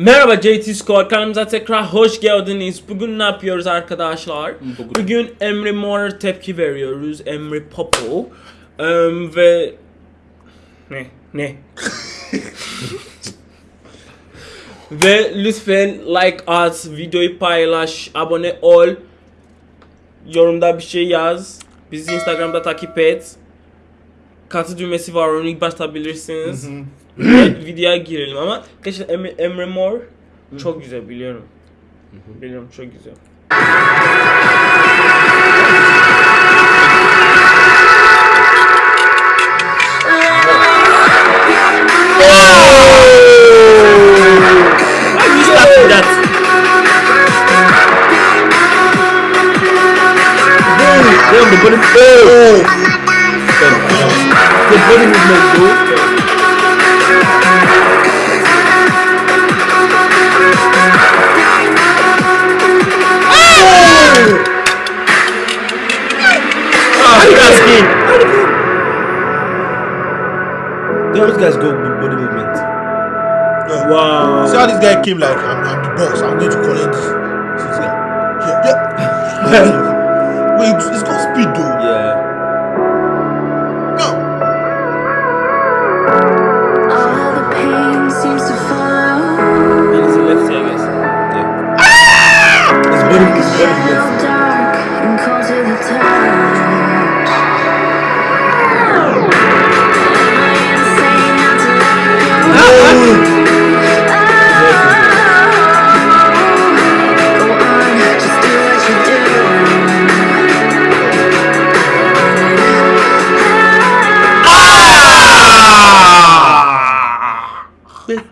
Merhaba JT Squad kanalımıza tekrar hoş geldiniz. Bugün ne yapıyoruz arkadaşlar? Bugün- Bugün Emre Mor'a tepki veriyoruz. Emre Popo. Em, ve... Ne? Ne? ve lütfen like at, videoyu paylaş, abone ol. Yorumda bir şey yaz. Bizi Instagram'da takip et. Katı düğmesi var onu ilk basabilirsiniz. Ve videoya girelim ama gerçekten Emre, Emre Mor çok güzel biliyorum. Biliyorum çok güzel. Damn, the body. Oh! The body movement, though. Those guys go with body movement. Wow. See how this guy came like, I'm, I'm the boss, I'm going to collect this. See this guy. Yeah, yeah. Wait, it's, it's got speed though.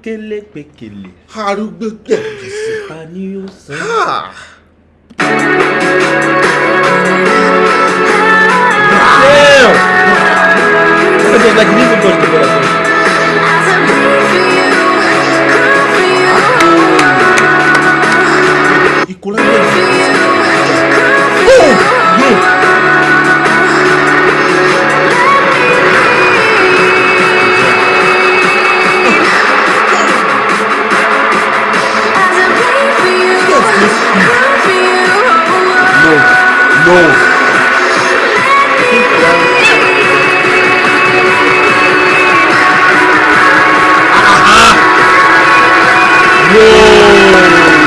Pekele, pekele. Arúgbó gbẹ̀gbẹ̀sì. Pani o san. Ah. Damn! It was like he didn't even No. No.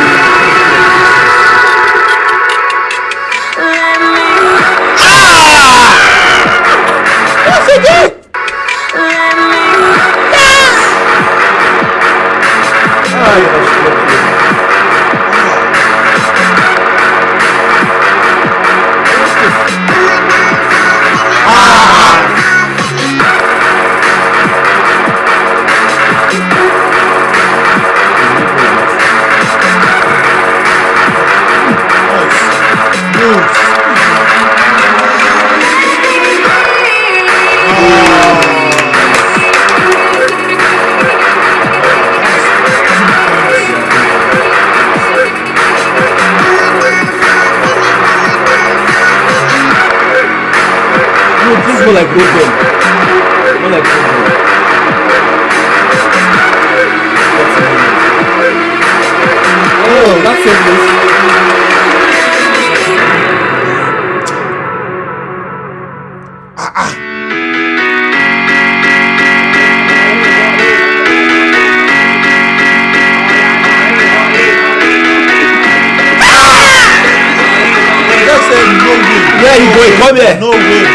More like. More like football. Oh, that's so Where you going? Come here. No way,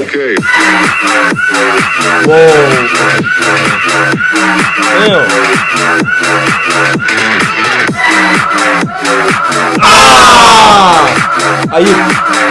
Okay. Whoa. Ah!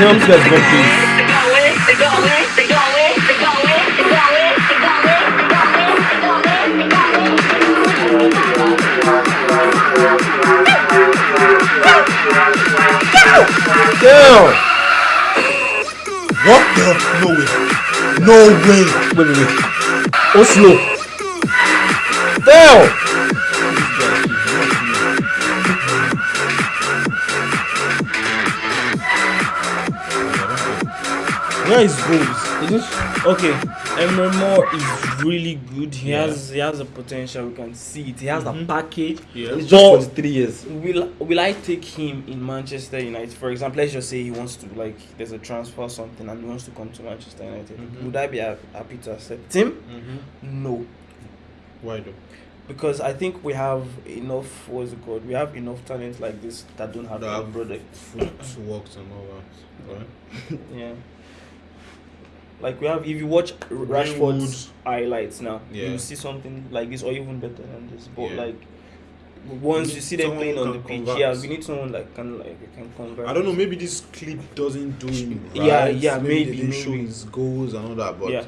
Tell him let's go, please. Damn! What the? No way. No way. Wait, wait, wait. Oh, Oslo. Damn! Where is goals? Okay, Emre Mor is really good. He has he has a potential. We can see it. He has a mm-hmm. package. Yeah. It's But just 23 years. will will I take him in Manchester United? For example, let's just say he wants to like there's a transfer or something and he wants to come to Manchester United. Mm-hmm. Would I be happy to accept him? Mm-hmm. No, Why though? because I think we have enough. What's it called? We have enough talent like this that don't have That a have- product. Footworks and all that. Right? Yeah. Like we have, if you watch Rashford's highlights now, Yeah. you see something like this or even better than this. But Yeah. like once you see them playing on the pitch, convert. yeah, we need someone like can like can convert. I don't know. Maybe this clip doesn't do him right. Yeah, yeah, maybe, maybe, didn't show his goals and all that. But Yeah,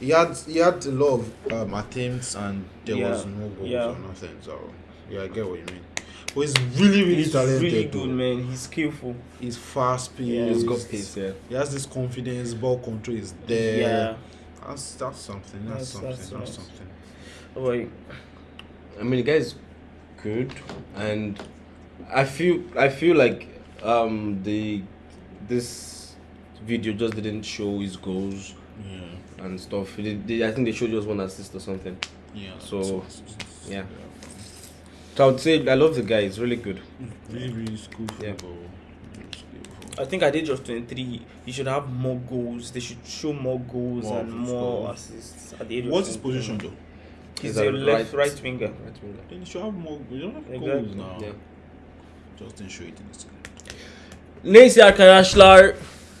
he had he had a lot of um, attempts and there Yeah, was no goals yeah. or nothing. So yeah, I get what you mean. But he's really really he's talented. really though. good, man. He's skillful. He's fast paced. Yeah, He's got pace, yeah. He has this confidence. Ball control is there. Yeah. That's that's something. That's, That's- something. that's That's, something. How about? I mean, the guy is good, and I feel I feel like um the this video just didn't show his goals Yeah. and stuff. They, they, I think they showed just one assist or something. Yeah. So, yeah. So I would say I love the guy. He's really good. Mm, really really skillful. Yeah. bro. Really skillful. I think at the age of 23, he should have more goals. They should show more goals More and more goals. assists at the age of What's his position though? He's He's a a left right- right winger. Right winger. Then he should have more. We don't have Exactly. goals now. Yeah. Just didn't show it in this clip. Neyse arkadaşlar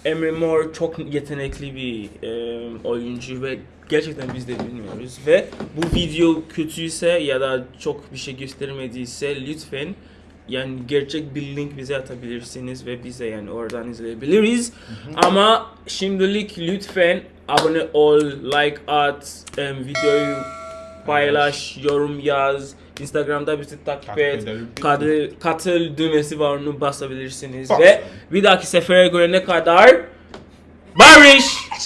Emre Mor çok yetenekli bir e, oyuncu ve gerçekten biz de bilmiyoruz ve bu video kötüyse ya da çok bir şey göstermediyse lütfen yani gerçek bir link bize atabilirsiniz ve bize yani oradan izleyebiliriz. Ama şimdilik lütfen abone ol, like at, em, videoyu paylaş, yorum yaz, Instagram'da bizi takip Takip et, katıl, katıl düğmesi var onu basabilirsiniz. Bas. ve bir dahaki sefere görene kadar? Barış!